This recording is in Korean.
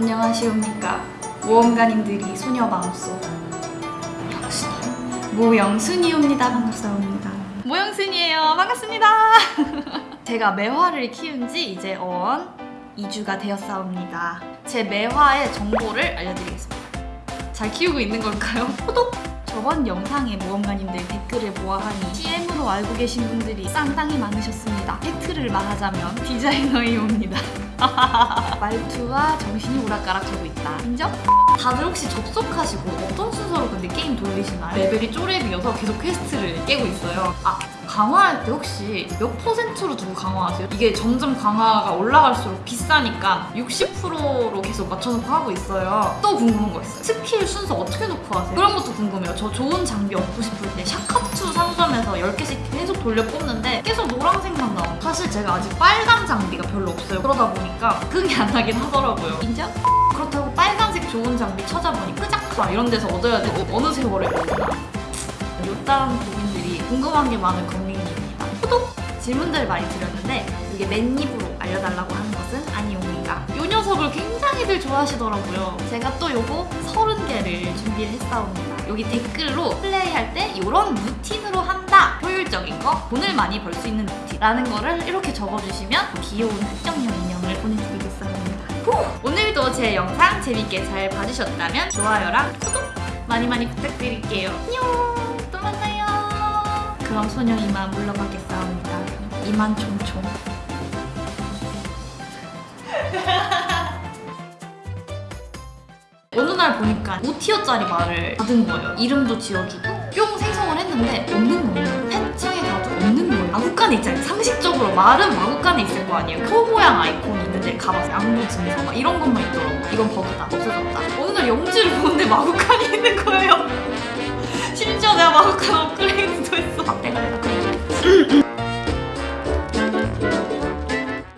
안녕하시옵니까? 모험가님들이 소녀 마음속 영순이 모영순이옵니다. 반갑사옵니다. 모영순이에요. 반갑습니다. 제가 매화를 키운 지 이제 언 2주가 되었사옵니다. 제 매화의 정보를 알려드리겠습니다. 잘 키우고 있는 걸까요? 호독! 저번 영상에 모험가님들 댓글을 보아하니 CM 으로 알고 계신 분들이 쌍땅이 많으셨습니다 팩트를 말하자면 디자이너이옵니다 말투와 정신이 오락가락하고 있다. 인정? 다들 혹시 접속하시고 어떤 순서로 근데 게임 돌리시나요? 레벨이 쪼렙이어서 계속 퀘스트를 깨고 있어요. 아, 강화할 때 혹시 몇 퍼센트로 두고 강화하세요? 이게 점점 강화가 올라갈수록 비싸니까 60%로 계속 맞춰놓고 하고 있어요. 또 궁금한 거 있어요. 스킬 순서 어떻게 놓고 하세요? 그런 것도 궁금해요. 저 좋은 장비 얻고 싶을 때 샤카투 상점에서 10개 씩 계속 돌려 뽑는데 계속 노란색만 나와요. 사실 제가 아직 빨간 장비가 별로 없어요. 그러다 보니까 흥이 안 나긴 하더라고요. 인정? 그렇다고 빨간색 좋은 장비 찾아보니 끄작하 이런 데서 얻어야 되고 어느 세월에 얻나 요딴 고민들이 궁금한 게 많은 건민입니다. 호독! 질문들을 많이 드렸는데 이게 맨입으로 알려달라고 하는 것은 아니옵니다. 요 녀석을 굉장히들 좋아하시더라고요. 제가 또 요거 30개를 준비를 했사옵니다. 여기 댓글로 플레이할 때 이런 루틴으로! 효율적인 거, 돈을 많이 벌 수 있는 루틴라는 거를 이렇게 적어주시면 귀여운 흑정형 인형을 보내드리겠습니다. 후! 오늘도 제 영상 재밌게 잘 봐주셨다면 좋아요랑 구독 많이 많이 부탁드릴게요. 안녕! 또 만나요! 그럼 소녀 이만 물러가겠사옵니다. 이만 총총. 어느 날 보니까 5티어짜리 말을 받은 거예요. 이름도 지어주고 뿅 생성을 했는데 없는 거예요. 마구간에 있잖아요. 상식적으로 말은 마구간에 있을 거 아니에요. 표 모양 아이콘이 있는데 가봐서 양보 증서 막 이런 것만 있더라고. 이건 버그다. 없어졌다. 어느 날 영지를 보는데 마구간이 있는 거예요. 심지어 내가 마구간 업그레이드도 했어. 아, 내가 그래.